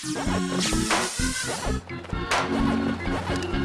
Thank you.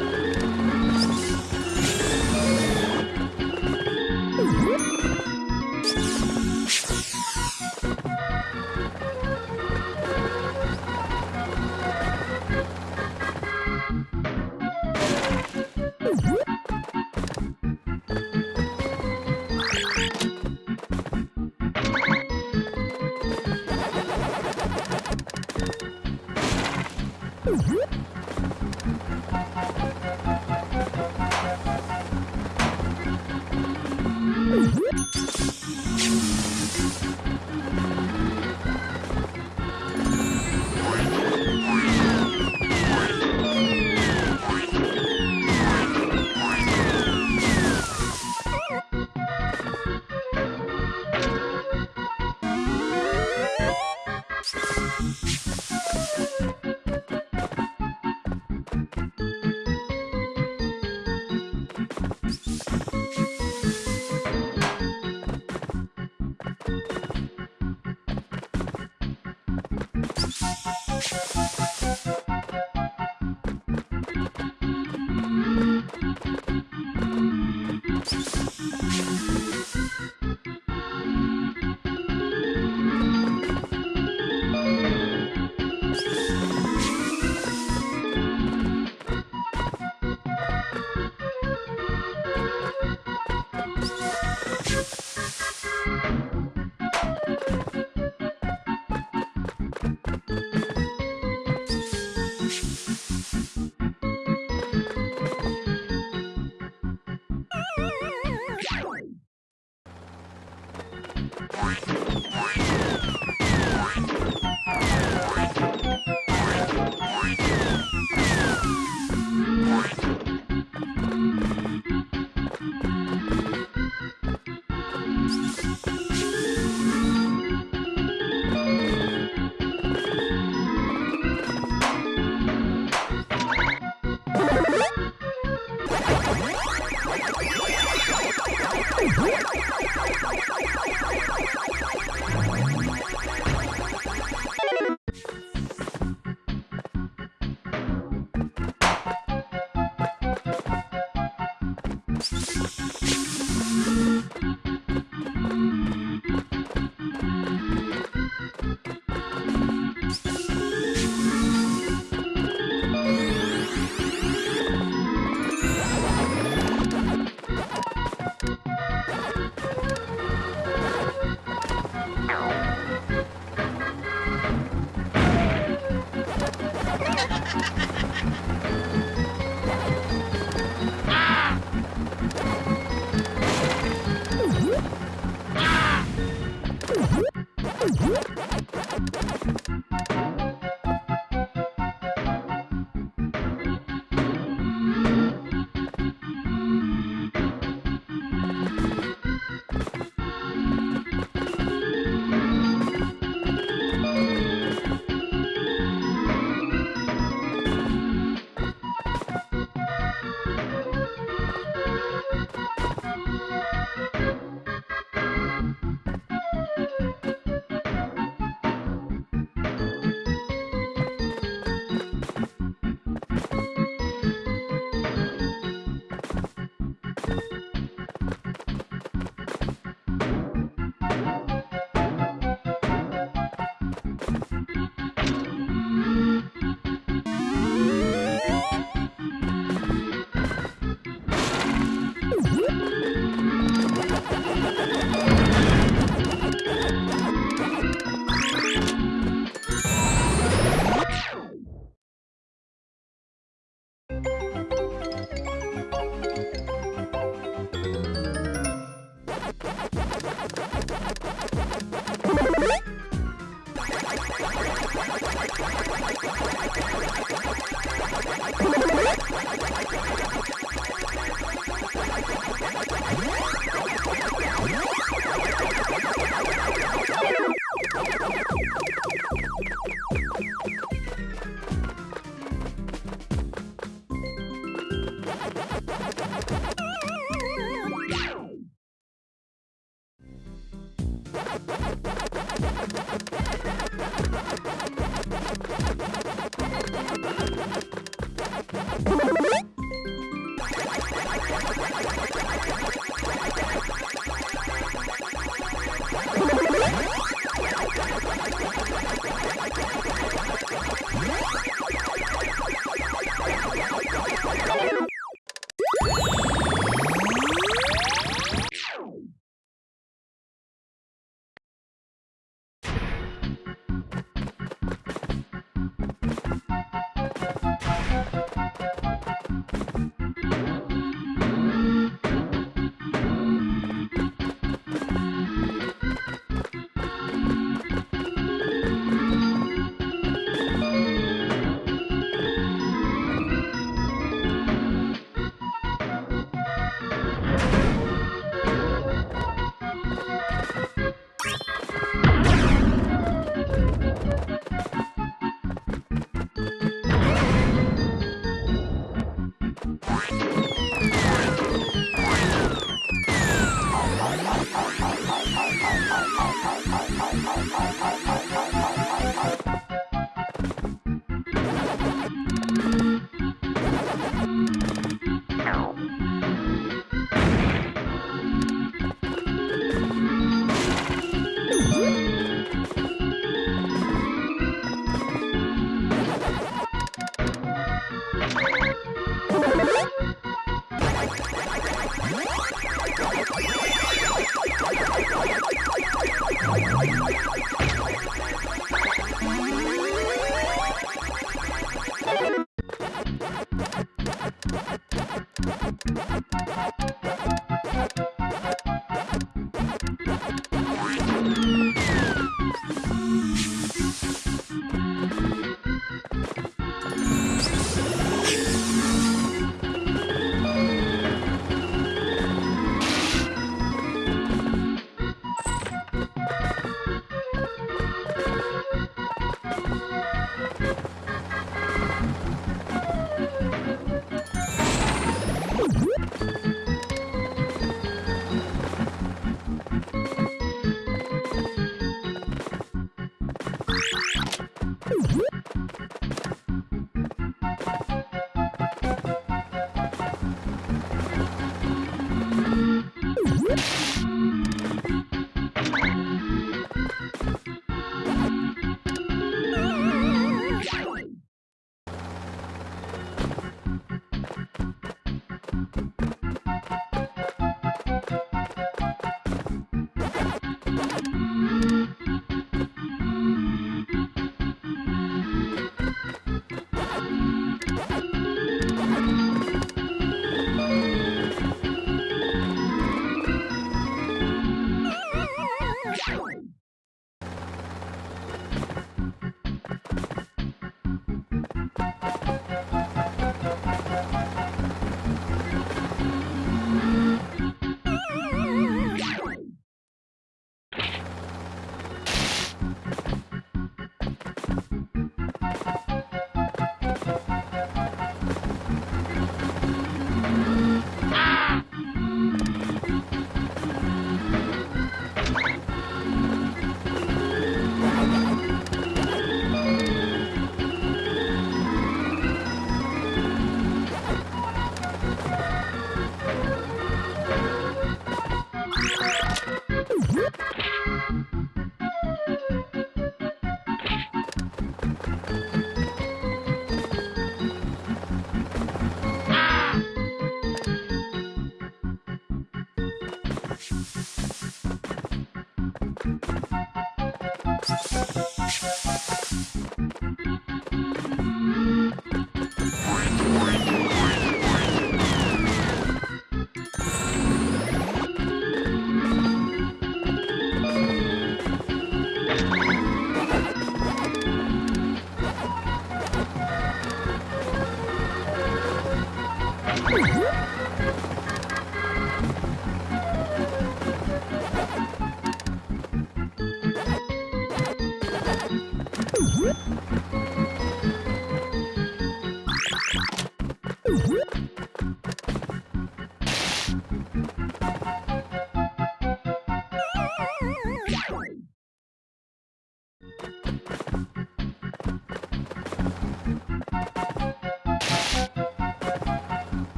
Thank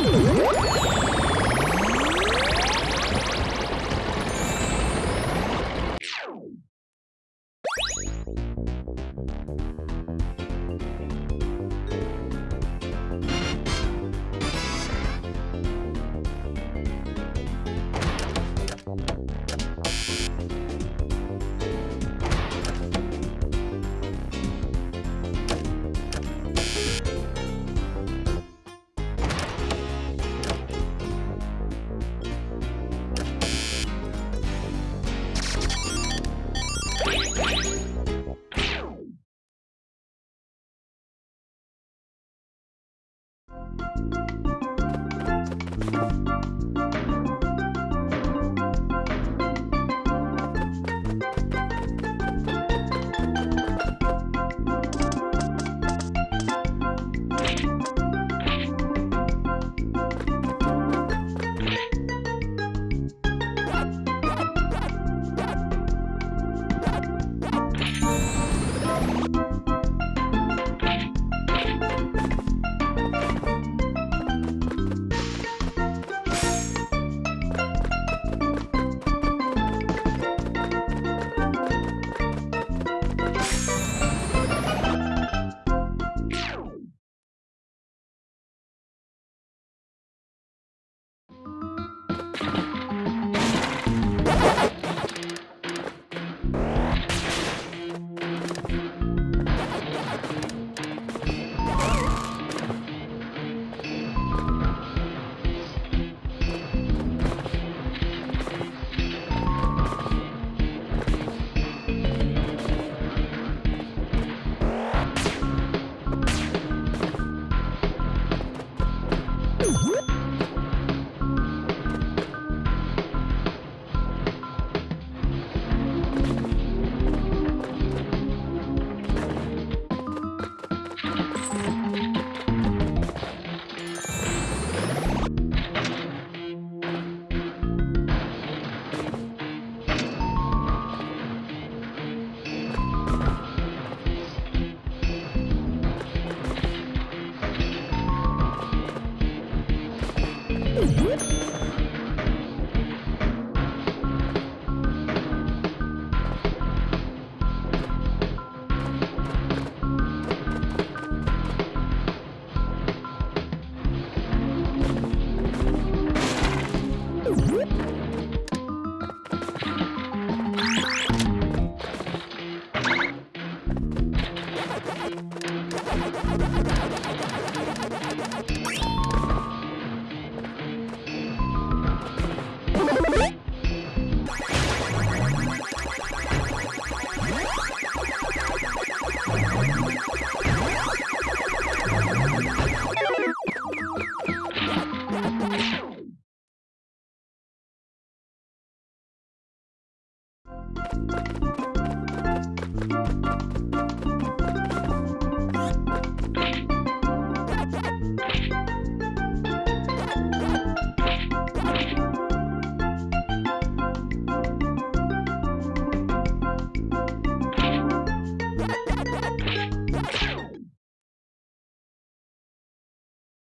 Música you